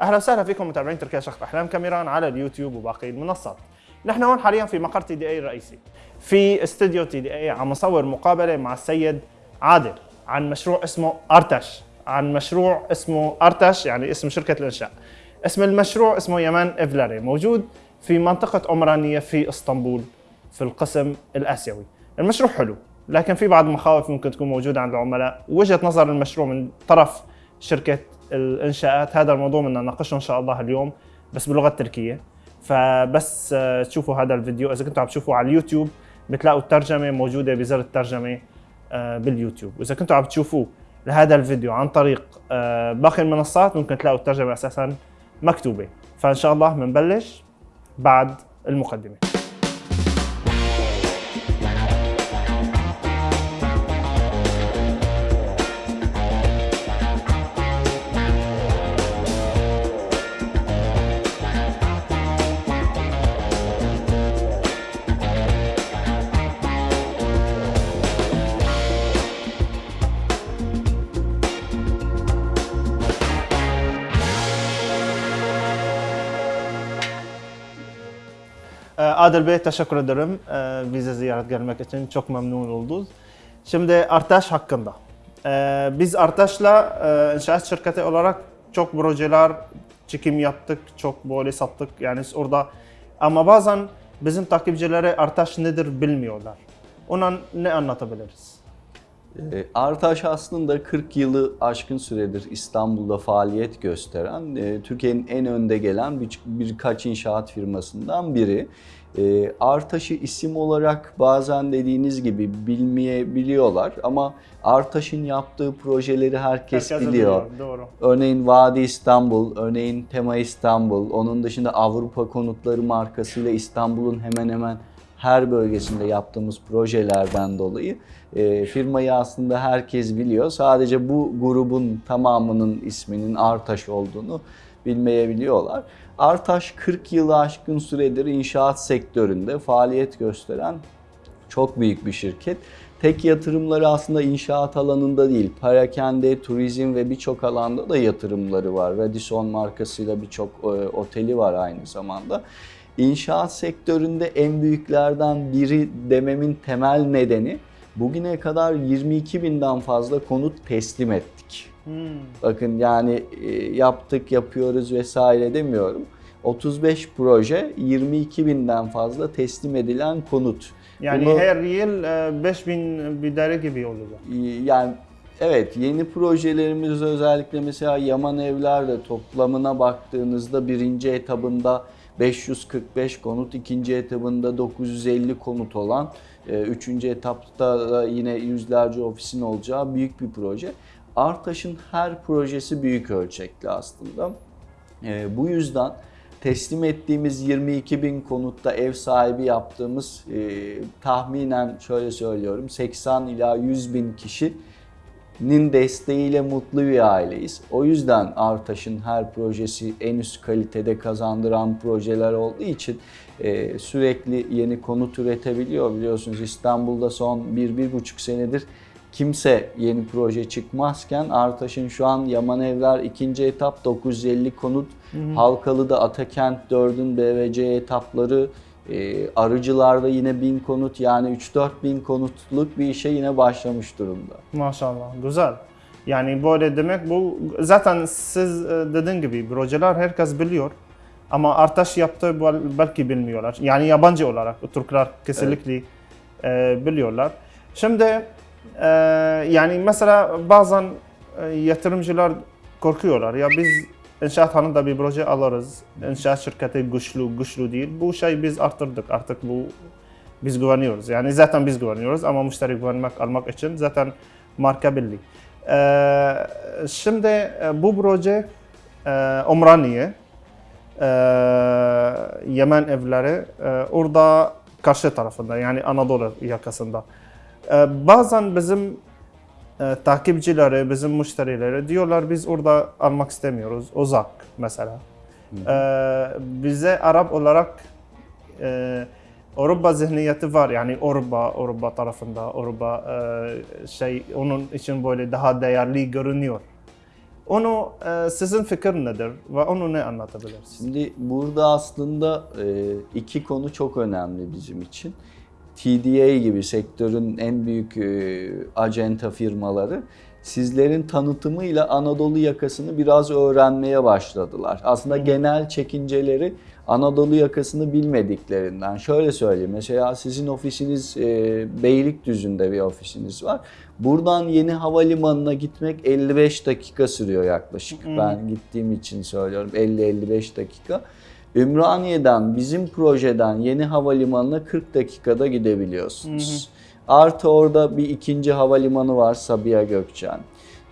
أهلا وسهلا فيكم متابعين تركيا شقف احلام كاميران على اليوتيوب وباقي المنصات. نحن هون حاليا في مقر تي دي إي الرئيسي. في استوديو تي دي إي عم نصور مقابلة مع السيد عادل عن مشروع اسمه أرتش، عن مشروع اسمه أرتش يعني اسم شركة الإنشاء. اسم المشروع اسمه يمان إفلاري موجود في منطقة عمرانيه في إسطنبول في القسم الآسيوي. المشروع حلو لكن في بعض المخاوف ممكن تكون موجودة عند العملاء، وجهة نظر المشروع من طرف شركة الانشاءات هذا الموضوع بدنا نناقشه إن شاء الله اليوم بس باللغة التركية. فبس آه، تشوفوا هذا الفيديو. إذا كنتوا عم تشوفوا على اليوتيوب بتلاقوا الترجمة موجودة بزر الترجمة آه، باليوتيوب. وإذا كنتوا عم تشوفوه لهذا الفيديو عن طريق آه، باقي المنصات ممكن تلاقوا الترجمة أساسا مكتوبة. فإن شاء الله بنبلش بعد المقدمة. Adil Bey teşekkür ederim ee, bize ziyaret gelmek için. Çok memnun olduk. Şimdi Artaş hakkında. Ee, biz Artaş'la e, inşaat şirketi olarak çok projeler çekim yaptık, çok böyle sattık. Yani orada ama bazen bizim takipçileri Artaş nedir bilmiyorlar. Ona ne anlatabiliriz? E, Artaş aslında 40 yılı aşkın süredir İstanbul'da faaliyet gösteren, e, Türkiye'nin en önde gelen bir, birkaç inşaat firmasından biri. E, Artaş'ı isim olarak bazen dediğiniz gibi bilmeyebiliyorlar ama Artaş'ın yaptığı projeleri herkes, Herkes biliyor. Doğru. Örneğin Vadi İstanbul, örneğin Tema İstanbul, onun dışında Avrupa Konutları markasıyla İstanbul'un hemen hemen her bölgesinde yaptığımız projelerden dolayı e, firmayı aslında herkes biliyor. Sadece bu grubun tamamının isminin Artaş olduğunu bilmeyebiliyorlar. Artaş 40 yılı aşkın süredir inşaat sektöründe faaliyet gösteren çok büyük bir şirket. Tek yatırımları aslında inşaat alanında değil, parakende, turizm ve birçok alanda da yatırımları var. Radisson markasıyla birçok e, oteli var aynı zamanda. İnşaat sektöründe en büyüklerden biri dememin temel nedeni bugüne kadar 22 binden fazla konut teslim ettik. Hmm. Bakın yani e, yaptık, yapıyoruz vesaire demiyorum. 35 proje, 22 binden fazla teslim edilen konut. Yani Bunu- her yıl e, 5000 bir daire gibi olacak. Yani evet yeni projelerimiz özellikle mesela Yaman Evler'de toplamına baktığınızda birinci etabında 545 konut, ikinci etabında 950 konut olan, e, üçüncü etapta da yine yüzlerce ofisin olacağı büyük bir proje. Artaş'ın her projesi büyük ölçekli aslında. E, bu yüzden teslim ettiğimiz 22 bin konutta ev sahibi yaptığımız e, tahminen şöyle söylüyorum 80 ila 100 bin kişinin desteğiyle mutlu bir aileyiz. O yüzden Artaş'ın her projesi en üst kalitede kazandıran projeler olduğu için e, sürekli yeni konut üretebiliyor. Biliyorsunuz İstanbul'da son 1-1,5 senedir kimse yeni proje çıkmazken Artaş'ın şu an Yaman Evler ikinci etap 950 konut, Halkalı'da Atakent 4'ün BVC etapları, e, Arıcılar'da yine 1000 konut yani 3-4 bin konutluk bir işe yine başlamış durumda. Maşallah güzel. Yani böyle demek bu zaten siz e, dediğin gibi projeler herkes biliyor. Ama Artaş yaptığı bel- belki bilmiyorlar. Yani yabancı olarak Türkler kesinlikle e, biliyorlar. Şimdi e, yani mesela bazen yatırımcılar korkuyorlar. Ya biz inşaat hanında bir proje alırız. İnşaat şirketi güçlü, güçlü değil. Bu şey biz arttırdık. Artık bu biz güveniyoruz. Yani zaten biz güveniyoruz ama müşteri güvenmek almak için zaten marka belli. Ee, şimdi e, bu proje e, Umraniye, e, Yemen evleri e, orada karşı tarafında yani Anadolu yakasında. E, bazen bizim e, takipçileri, bizim müşterileri diyorlar biz orada almak istemiyoruz. Uzak mesela. E, bize Arap olarak e, Avrupa zihniyeti var yani Avrupa, Avrupa tarafında Avrupa e, şey onun için böyle daha değerli görünüyor. Onu e, sizin fikir nedir ve onu ne anlatabilirsiniz? Şimdi burada aslında e, iki konu çok önemli bizim için. TDA gibi sektörün en büyük e, acenta firmaları sizlerin tanıtımıyla Anadolu yakasını biraz öğrenmeye başladılar. Aslında genel çekinceleri Anadolu yakasını bilmediklerinden. Şöyle söyleyeyim mesela sizin ofisiniz e, Beylikdüzü'nde bir ofisiniz var. Buradan yeni havalimanına gitmek 55 dakika sürüyor yaklaşık. Ben gittiğim için söylüyorum 50-55 dakika. Ümraniye'den bizim projeden yeni havalimanına 40 dakikada gidebiliyorsunuz. Artı orada bir ikinci havalimanı var Sabiha Gökçen.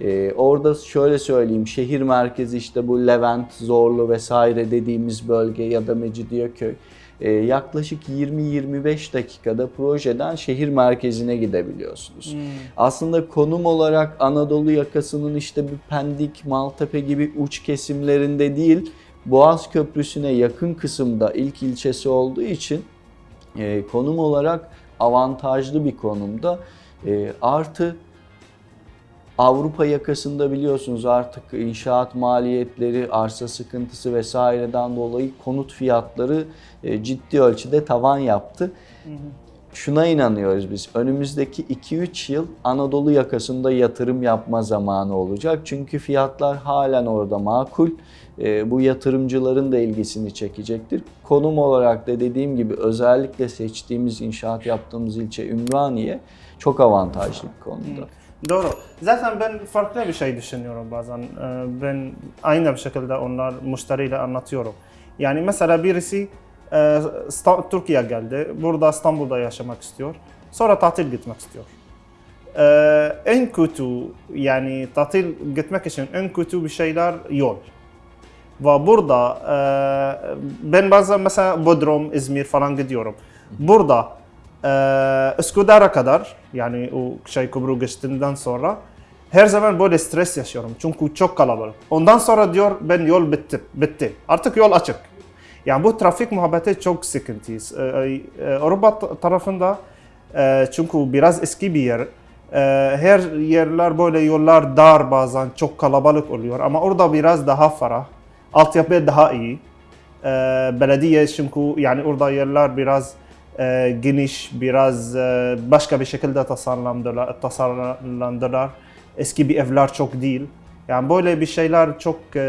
Ee, orada şöyle söyleyeyim şehir merkezi işte bu Levent, Zorlu vesaire dediğimiz bölge ya da Mecidiyeköy. Ee, yaklaşık 20-25 dakikada projeden şehir merkezine gidebiliyorsunuz. Aslında konum olarak Anadolu yakasının işte bir Pendik, Maltepe gibi uç kesimlerinde değil, Boğaz Köprüsü'ne yakın kısımda ilk ilçesi olduğu için e, konum olarak avantajlı bir konumda. E, artı Avrupa yakasında biliyorsunuz artık inşaat maliyetleri, arsa sıkıntısı vesaireden dolayı konut fiyatları e, ciddi ölçüde tavan yaptı. Şuna inanıyoruz biz. Önümüzdeki 2-3 yıl Anadolu yakasında yatırım yapma zamanı olacak. Çünkü fiyatlar halen orada makul. E, bu yatırımcıların da ilgisini çekecektir. Konum olarak da dediğim gibi özellikle seçtiğimiz inşaat yaptığımız ilçe Ümraniye çok avantajlı bir konumda. Doğru. Zaten ben farklı bir şey düşünüyorum bazen. Ee, Ben aynı bir şekilde onlar müşteriyle anlatıyorum. Yani mesela birisi e, İsta- Türkiye geldi. Burada İstanbul'da yaşamak istiyor. Sonra tatil gitmek istiyor. Ee, En kötü yani tatil gitmek için en kötü bir şeyler yol. Ve burada e, ben bazen mesela Bodrum, İzmir falan gidiyorum. Burada e, kadar yani o şey Kubru geçtiğinden sonra her zaman böyle stres yaşıyorum. Çünkü çok kalabalık. Ondan sonra diyor ben yol bitti. Bitti. Artık yol açık. Yani bu trafik muhabbeti çok sıkıntı. Ee, e, Avrupa ta- tarafında e, çünkü biraz eski bir yer. E, her yerler böyle yollar dar bazen çok kalabalık oluyor ama orada biraz daha ferah. Altyapı daha iyi. E, belediye çünkü yani orada yerler biraz e, geniş, biraz başka bir şekilde tasarlandılar, tasarlandılar. Eski bir evler çok değil. Yani böyle bir şeyler çok e,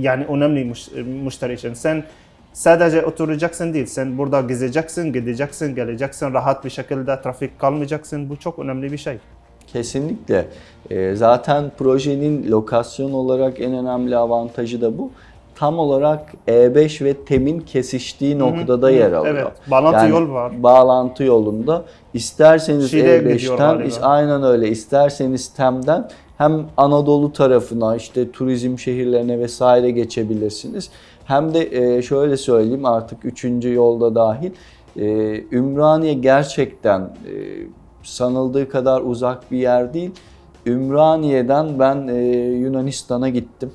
yani önemli müş- müşteri için. Sen sadece oturacaksın değil, sen burada gezeceksin, gideceksin, geleceksin, rahat bir şekilde trafik kalmayacaksın. Bu çok önemli bir şey. Kesinlikle. Ee, zaten projenin lokasyon olarak en önemli avantajı da bu. Tam olarak E5 ve TEM'in kesiştiği noktada yer alıyor. Evet, bağlantı yol var. Bağlantı yolunda. İsterseniz Şile'ye gidiyor E5'ten, galiba. is- aynen öyle. İsterseniz TEM'den hem Anadolu tarafına işte turizm şehirlerine vesaire geçebilirsiniz. Hem de e, şöyle söyleyeyim artık üçüncü yolda dahil e, Ümraniye gerçekten e, sanıldığı kadar uzak bir yer değil. Ümraniye'den ben e, Yunanistan'a gittim.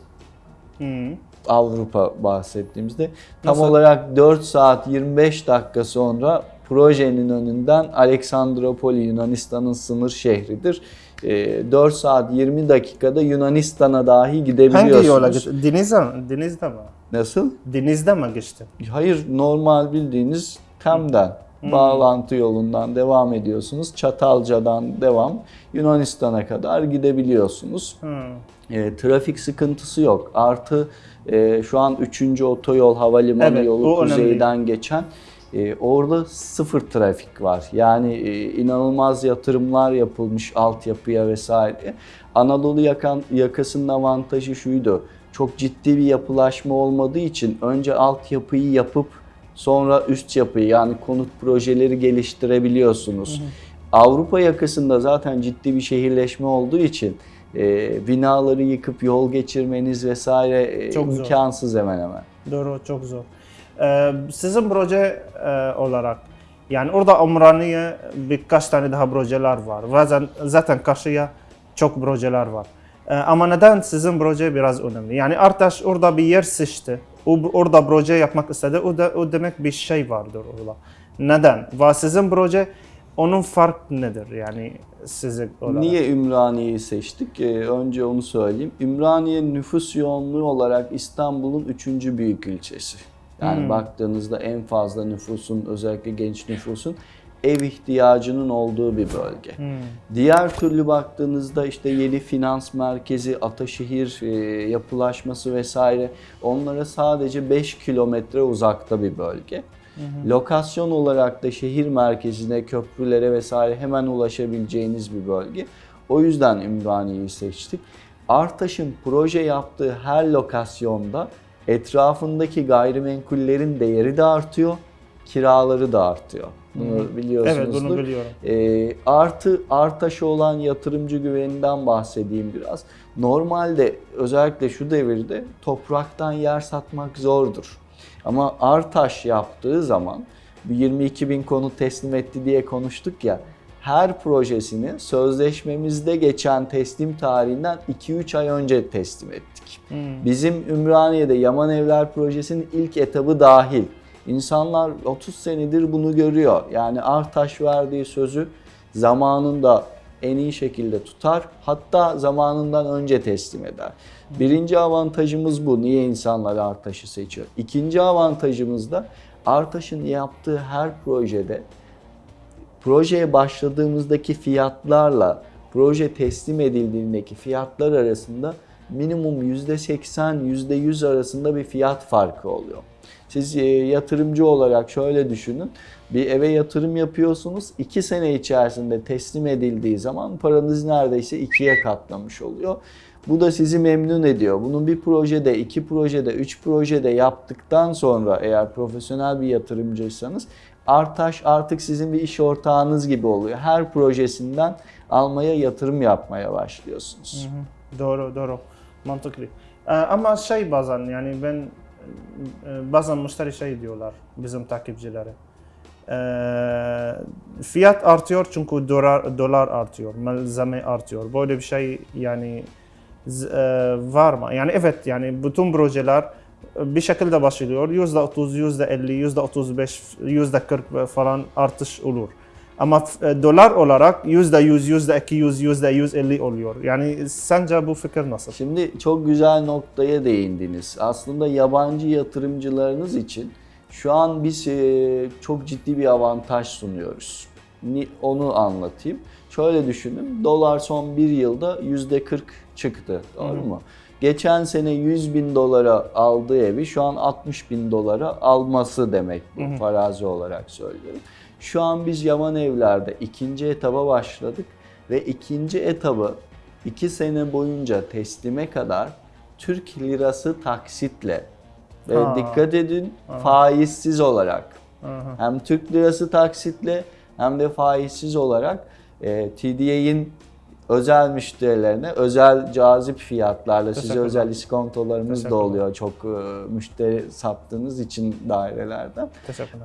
Hı. Avrupa bahsettiğimizde tam Nasıl? olarak 4 saat 25 dakika sonra projenin önünden Aleksandropoli Yunanistan'ın sınır şehridir. E, 4 saat 20 dakikada Yunanistan'a dahi gidebiliyorsunuz. Hangi yola gitti? Denizde, denizde mi? Nasıl? Denizde mi geçti? Hayır normal bildiğiniz Tem'den bağlantı yolundan devam ediyorsunuz. Çatalca'dan devam Yunanistan'a kadar gidebiliyorsunuz. E, trafik sıkıntısı yok. Artı e, şu an 3. otoyol havalimanı Evet, yolu o önemli. kuzeyden geçen e, orada sıfır trafik var. Yani e, inanılmaz yatırımlar yapılmış altyapıya vesaire. Anadolu yakan, yakasının avantajı şuydu. Çok ciddi bir yapılaşma olmadığı için önce altyapıyı yapıp sonra üst yapıyı yani konut projeleri geliştirebiliyorsunuz. Avrupa yakasında zaten ciddi bir şehirleşme olduğu için e, binaları yıkıp yol geçirmeniz vesaire e, Çok zor. imkansız hemen hemen. Doğru, çok zor. Sizin proje olarak yani orada Umraniye birkaç tane daha projeler var. Zaten, zaten karşıya çok projeler var. Ama neden sizin proje biraz önemli? Yani Artaş orada bir yer seçti. O, orada proje yapmak istedi. O, da, o demek bir şey vardır orada. Neden? Ve sizin proje onun fark nedir yani size olarak? Niye Ümraniye'yi seçtik? Ee, önce onu söyleyeyim. Ümraniye nüfus yoğunluğu olarak İstanbul'un üçüncü büyük ilçesi. Yani Hmm. baktığınızda en fazla nüfusun, özellikle genç nüfusun ev ihtiyacının olduğu bir bölge. Hmm. Diğer türlü baktığınızda işte yeni finans merkezi, Ataşehir e, yapılaşması vesaire onlara sadece 5 kilometre uzakta bir bölge. Lokasyon olarak da şehir merkezine, köprülere vesaire hemen ulaşabileceğiniz bir bölge. O yüzden Ümraniye'yi seçtik. Artaş'ın proje yaptığı her lokasyonda etrafındaki gayrimenkullerin değeri de artıyor, kiraları da artıyor. Bunu biliyorsunuzdur. Evet bunu biliyorum. E, artı Artaş'a olan yatırımcı güveninden bahsedeyim biraz. Normalde özellikle şu devirde topraktan yer satmak zordur. Ama Artaş yaptığı zaman bir 22 bin konu teslim etti diye konuştuk ya. Her projesini sözleşmemizde geçen teslim tarihinden 2-3 ay önce teslim ettik. Hmm. Bizim Ümraniye'de Yaman Evler projesinin ilk etabı dahil. İnsanlar 30 senedir bunu görüyor. Yani Artaş verdiği sözü zamanında en iyi şekilde tutar. Hatta zamanından önce teslim eder. Birinci avantajımız bu. Niye insanlar Artaş'ı seçiyor? İkinci avantajımız da Artaş'ın yaptığı her projede projeye başladığımızdaki fiyatlarla proje teslim edildiğindeki fiyatlar arasında minimum %80, %100 arasında bir fiyat farkı oluyor. Siz e, yatırımcı olarak şöyle düşünün. Bir eve yatırım yapıyorsunuz. 2 sene içerisinde teslim edildiği zaman paranız neredeyse ikiye katlamış oluyor. Bu da sizi memnun ediyor. Bunun bir projede, iki projede, üç projede yaptıktan sonra eğer profesyonel bir yatırımcıysanız Artaş artık sizin bir iş ortağınız gibi oluyor. Her projesinden almaya, yatırım yapmaya başlıyorsunuz. Hı hı. Doğru doğru mantıklı. Ee, ama şey bazen yani ben e, bazen müşteri şey diyorlar bizim takipçilere. Ee, fiyat artıyor çünkü dolar dolar artıyor, malzeme artıyor. Böyle bir şey yani e, var mı? Yani evet yani bütün projeler bir şekilde başlıyor. Yüzde otuz, yüzde elli, yüzde otuz beş, yüzde kırk falan artış olur. Ama e, dolar olarak yüzde yüz, yüzde iki yüz, yüzde yüz elli oluyor. Yani sence bu fikir nasıl? Şimdi çok güzel noktaya değindiniz. Aslında yabancı yatırımcılarınız için şu an biz e, çok ciddi bir avantaj sunuyoruz. Onu anlatayım. Şöyle düşünün. Dolar son bir yılda yüzde 40 çıktı. Doğru mu? Geçen sene 100 bin dolara aldığı evi şu an 60 bin dolara alması demek bu. Farazi olarak söylüyorum. Şu an biz Yaman Evler'de ikinci etaba başladık ve ikinci etabı 2 sene boyunca teslime kadar Türk lirası taksitle ve Ha. dikkat edin faizsiz olarak Aha. hem Türk lirası taksitle hem de faizsiz olarak e, TDA'in özel müşterilerine özel cazip fiyatlarla size özel iskontolarımız da oluyor çok e, müşteri sattığınız için dairelerden.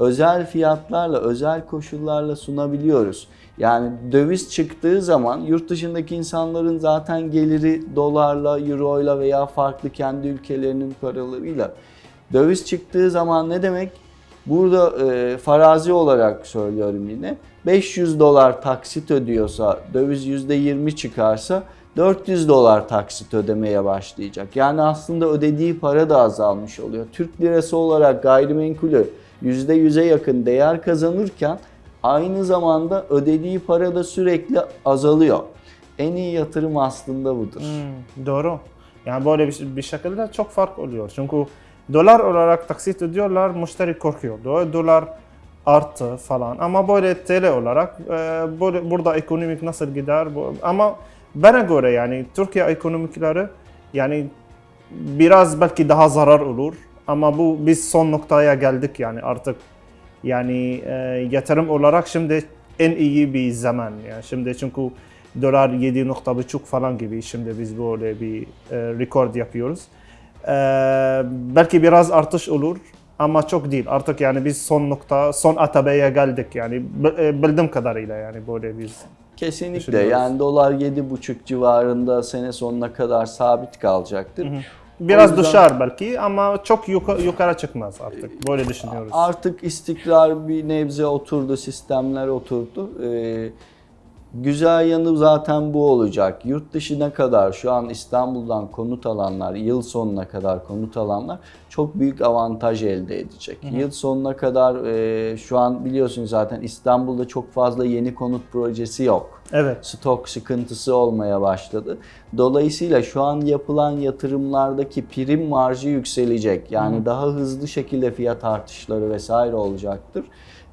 Özel fiyatlarla, özel koşullarla sunabiliyoruz. Yani döviz çıktığı zaman yurt dışındaki insanların zaten geliri dolarla, euroyla veya farklı kendi ülkelerinin paralarıyla. Döviz çıktığı zaman ne demek? Burada e, farazi olarak söylüyorum yine. 500 dolar taksit ödüyorsa, döviz %20 çıkarsa 400 dolar taksit ödemeye başlayacak. Yani aslında ödediği para da azalmış oluyor. Türk lirası olarak gayrimenkulü %100'e yakın değer kazanırken aynı zamanda ödediği para da sürekli azalıyor. En iyi yatırım aslında budur. Hmm, doğru. Yani böyle bir, bir şekilde çok fark oluyor. Çünkü dolar olarak taksit ödüyorlar, müşteri korkuyor. Do- Dolar arttı falan. Ama böyle TL olarak e, böyle, burada ekonomik nasıl gider? Ama bana göre yani Türkiye ekonomikleri yani biraz belki daha zarar olur. Ama bu biz son noktaya geldik yani artık yani e, yatırım olarak şimdi en iyi bir zaman yani şimdi çünkü dolar 7.5 falan gibi şimdi biz böyle bir e, rekord yapıyoruz. E, belki biraz artış olur ama çok değil. Artık yani biz son nokta, son atabeye geldik yani e, bildiğim kadarıyla yani böyle biz. Kesinlikle yani dolar 7,5 civarında sene sonuna kadar sabit kalacaktır. biraz O yüzden- düşer belki ama çok yuka- yukarı çıkmaz artık. Böyle düşünüyoruz. Artık istikrar bir nebze oturdu, sistemler oturdu. Ee, güzel yanı zaten bu olacak. Yurt dışına kadar şu an İstanbul'dan konut alanlar, yıl sonuna kadar konut alanlar çok büyük avantaj elde edecek. Yıl sonuna kadar e, şu an biliyorsunuz zaten İstanbul'da çok fazla yeni konut projesi yok Evet. stok sıkıntısı olmaya başladı. Dolayısıyla şu an yapılan yatırımlardaki prim marjı yükselecek. Yani daha hızlı şekilde fiyat artışları vesaire olacaktır.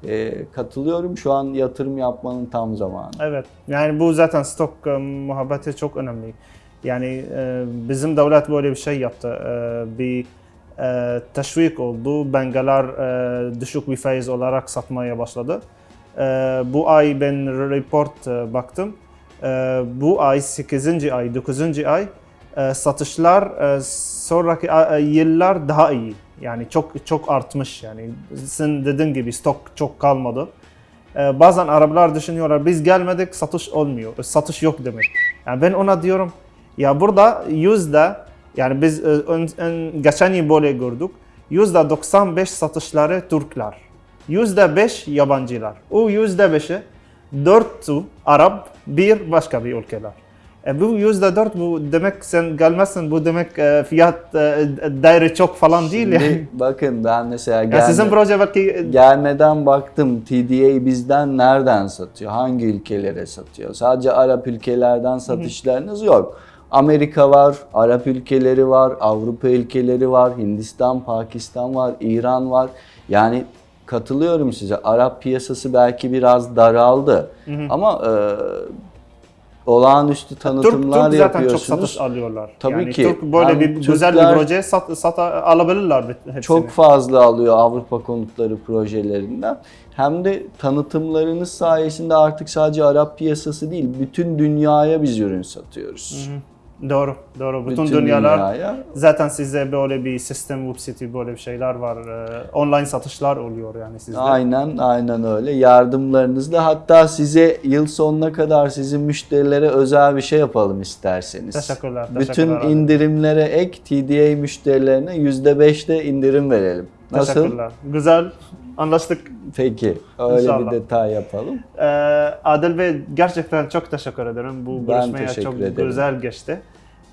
Ee, katılıyorum. Şu an yatırım yapmanın tam zamanı. Evet. Yani bu zaten stok e, muhabbeti çok önemli. Yani e, bizim devlet böyle bir şey yaptı. E, bir e, teşvik oldu. Bankalar e, düşük bir faiz olarak satmaya başladı. E, bu ay ben report e, baktım. E, bu ay 8. ay, 9. ay e, satışlar e, sonraki a- yıllar daha iyi. Yani çok çok artmış yani. Sen dediğin gibi stok çok kalmadı. Ee, bazen Araplar düşünüyorlar biz gelmedik satış olmuyor. Satış yok demek. Yani ben ona diyorum ya burada yüzde yani biz e, ön, ön- geçen yıl böyle gördük. Yüzde 95 satışları Türkler. Yüzde 5 yabancılar. O yüzde 5'i 4'ü Arap, bir başka bir ülkeler. E, bu yüzde 4 bu demek sen gelmezsin bu demek e, fiyat e, değeri çok falan değil yani. Şimdi bakın ben mesela Yani gelme- sizin proje belki gelmeden baktım TDA bizden nereden satıyor? Hangi ülkelere satıyor? Sadece Arap ülkelerden satışlarınız yok. Amerika var, Arap ülkeleri var, Avrupa ülkeleri var, Hindistan, Pakistan var, İran var. Yani katılıyorum size. Arap piyasası belki biraz daraldı. Ama e, olağanüstü Türk, tanıtımlar Türk zaten çok yapıyorsunuz. satış alıyorlar. Tabii yani ki. Türk böyle Hem bir güzel Türkler- bir proje sat, sat alabilirler hepsini. Çok fazla alıyor Avrupa konutları projelerinden. Hem de tanıtımlarınız sayesinde artık sadece Arap piyasası değil, bütün dünyaya biz ürün satıyoruz. Doğru, doğru. Bütün, Bütün dünyalar dünyaya. zaten size böyle bir sistem, web site böyle bir şeyler var. Ee, online satışlar oluyor yani sizde. Aynen, aynen öyle. Yardımlarınızla hatta size yıl sonuna kadar sizin müşterilere özel bir şey yapalım isterseniz. Teşekkürler, Bütün teşekkürler abi. indirimlere ek TDA müşterilerine %5'te indirim verelim. Nasıl? Teşekkürler. Güzel. Anlaştık. Peki, öyle İnşallah. bir detay yapalım. Ee, Adil Bey gerçekten çok teşekkür ederim. Bu Ben görüşmeye çok ederim. güzel geçti.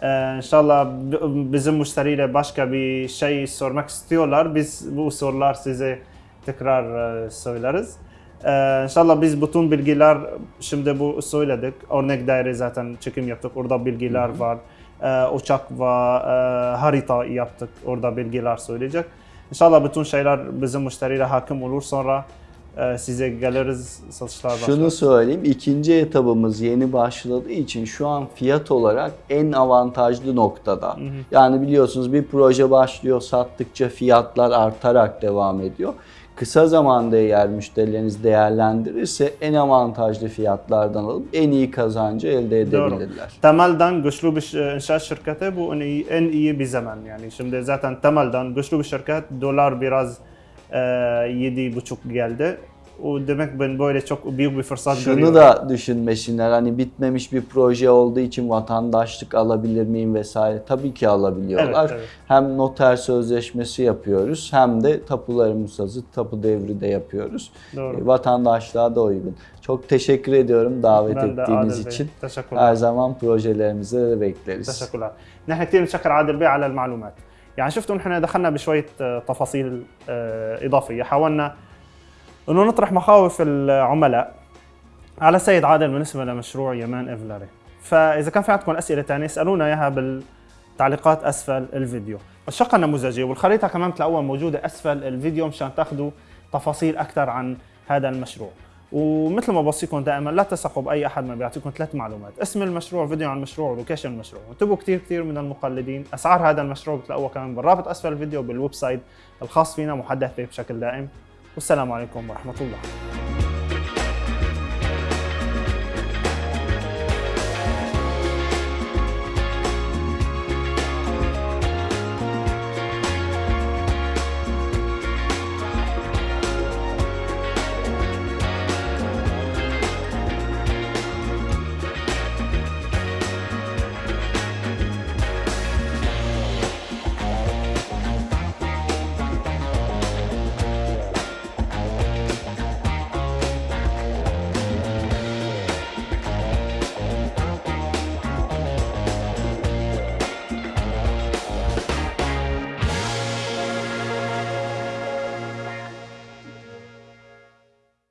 Ee, inşallah bizim müşteriyle başka bir şey sormak istiyorlar. Biz bu sorular size tekrar e, söyleriz. Ee, inşallah biz bütün bilgiler şimdi bu söyledik. Örnek daire zaten çekim yaptık. Orada bilgiler var. Ee, uçak ve e, harita yaptık. Orada bilgiler söyleyecek. İnşallah bütün şeyler bizim müşteriyle hakim olur sonra e, size geliriz satışlar Şunu başlar. söyleyeyim, ikinci etabımız yeni başladığı için şu an fiyat olarak en avantajlı noktada. Yani biliyorsunuz bir proje başlıyor, sattıkça fiyatlar artarak devam ediyor. Kısa zamanda eğer müşterileriniz değerlendirirse en avantajlı fiyatlardan alıp en iyi kazancı elde Doğru. edebilirler. Temelden güçlü bir inşaat şirketi bu en iyi, en iyi bir zaman yani. Şimdi zaten temelden güçlü bir şirket dolar biraz e, yedi buçuk geldi. O demek ben böyle çok büyük bir fırsat Şunu görüyorum. da düşünmesinler hani bitmemiş bir proje olduğu için vatandaşlık alabilir miyim vesaire. Tabii ki alabiliyorlar. Evet, evet. Hem noter sözleşmesi yapıyoruz hem de tapularımız hazır tapu devri de yapıyoruz. Doğru. E, Vatandaşlığa da uygun. Çok teşekkür ediyorum davet Ben de ettiğiniz Adil Bey, için. teşekkürler. Her zaman projelerimize de bekleriz. تشكرا نحن كثير بنشكر عادل بيه على المعلومات يعني شفتوا نحن دخلنا بشويه آه، تفاصيل آه، اضافيه حاولنا إنه نطرح مخاوف العملاء على سيد عادل بالنسبة لمشروع يمان إفلاري. فإذا كان في عندكم أسئلة ثانية اسألونا إياها بالتعليقات أسفل الفيديو. الشقه النموذجيه والخريطة كمان بتلاقوها موجودة أسفل الفيديو مشان تاخذوا تفاصيل أكثر عن هذا المشروع. ومثل ما بوصيكم دائما لا تثقوا بأي أحد ما بيعطيكم ثلاث معلومات. اسم المشروع فيديو عن المشروع ولوكيشن المشروع. وانتبهوا كثير كثير من المقلدين. أسعار هذا المشروع بتلاقوها كمان بالرابط أسفل الفيديو بالويب سايت الخاص فينا محدث بشكل دائم. والسلام عليكم ورحمة الله.